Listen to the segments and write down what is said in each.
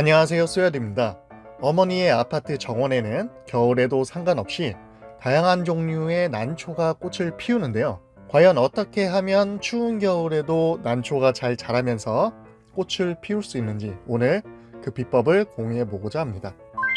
안녕하세요 쏘야드입니다. 어머니의 아파트 정원에는 겨울에도 상관없이 다양한 종류의 난초가 꽃을 피우는데요. 과연 어떻게 하면 추운 겨울에도 난초가 잘 자라면서 꽃을 피울 수 있는지 오늘 그 비법을 공유해 보고자 합니다.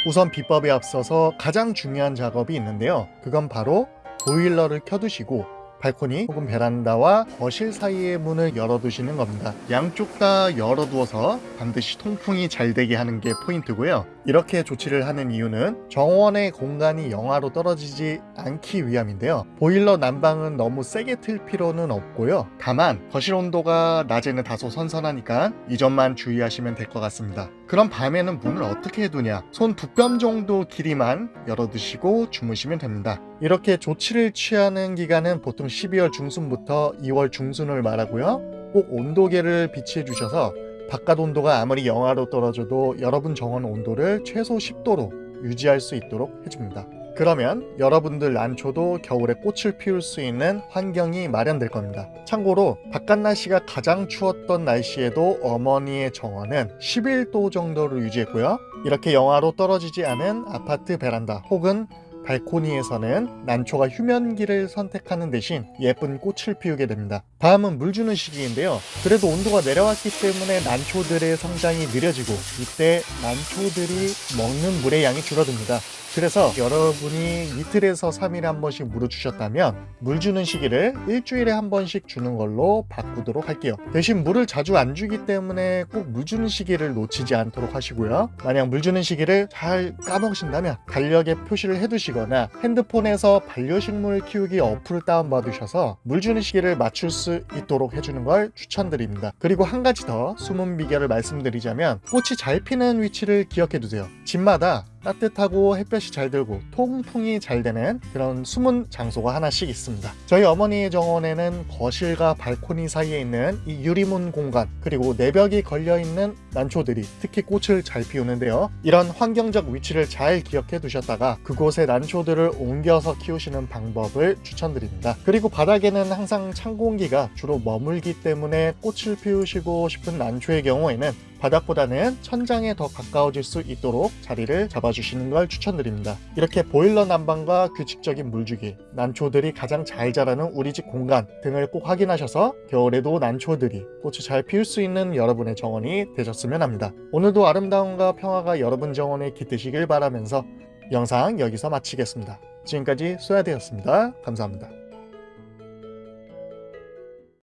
우선 비법에 앞서서 가장 중요한 작업이 있는데요. 그건 바로 보일러를 켜두시고 발코니 혹은 베란다와 거실 사이의 문을 열어두시는 겁니다. 양쪽 다 열어두어서 반드시 통풍이 잘 되게 하는 게 포인트고요. 이렇게 조치를 하는 이유는 정원의 공간이 영하로 떨어지지 않기 위함인데요. 보일러 난방은 너무 세게 틀 필요는 없고요. 다만 거실 온도가 낮에는 다소 선선하니까 이 점만 주의하시면 될 것 같습니다. 그럼 밤에는 문을 어떻게 해두냐? 손 두 뼘 정도 길이만 열어두시고 주무시면 됩니다. 이렇게 조치를 취하는 기간은 보통 12월 중순부터 2월 중순을 말하고요. 꼭 온도계를 비치해 주셔서 바깥 온도가 아무리 영하로 떨어져도 여러분 정원 온도를 최소 10도로 유지할 수 있도록 해줍니다. 그러면 여러분들 난초도 겨울에 꽃을 피울 수 있는 환경이 마련될 겁니다. 참고로 바깥 날씨가 가장 추웠던 날씨에도 어머니의 정원은 11도 정도를 유지했고요. 이렇게 영하로 떨어지지 않은 아파트 베란다 혹은 발코니에서는 난초가 휴면기를 선택하는 대신 예쁜 꽃을 피우게 됩니다. 다음은 물 주는 시기인데요. 그래도 온도가 내려왔기 때문에 난초들의 성장이 느려지고 이때 난초들이 먹는 물의 양이 줄어듭니다. 그래서 여러분이 이틀에서 3일에 한 번씩 물을 주셨다면 물 주는 시기를 일주일에 한 번씩 주는 걸로 바꾸도록 할게요 대신 물을 자주 안 주기 때문에 꼭 물 주는 시기를 놓치지 않도록 하시고요 만약 물 주는 시기를 잘 까먹으신다면 달력에 표시를 해두시 거나 핸드폰에서 반려식물 키우기 어플을 다운받으셔서 물 주는 시기를 맞출 수 있도록 해주는 걸 추천드립니다. 그리고 한 가지 더 숨은 비결을 말씀드리자면 꽃이 잘 피는 위치를 기억해 두세요. 집마다 따뜻하고 햇볕이 잘 들고 통풍이 잘 되는 그런 숨은 장소가 하나씩 있습니다. 저희 어머니의 정원에는 거실과 발코니 사이에 있는 이 유리문 공간 그리고 내벽이 걸려있는 난초들이 특히 꽃을 잘 피우는데요. 이런 환경적 위치를 잘 기억해 두셨다가 그곳에 난초들을 옮겨서 키우시는 방법을 추천드립니다. 그리고 바닥에는 항상 찬 공기가 주로 머물기 때문에 꽃을 피우시고 싶은 난초의 경우에는 바닥보다는 천장에 더 가까워질 수 있도록 자리를 잡아 주시는 걸 추천드립니다. 이렇게 보일러 난방과 규칙적인 물주기, 난초들이 가장 잘 자라는 우리 집 공간 등을 꼭 확인하셔서 겨울에도 난초들이 꽃을 잘 피울 수 있는 여러분의 정원이 되셨으면 합니다. 오늘도 아름다움과 평화가 여러분 정원에 깃드시길 바라면서 영상 여기서 마치겠습니다. 지금까지 소야되었습니다. 감사합니다.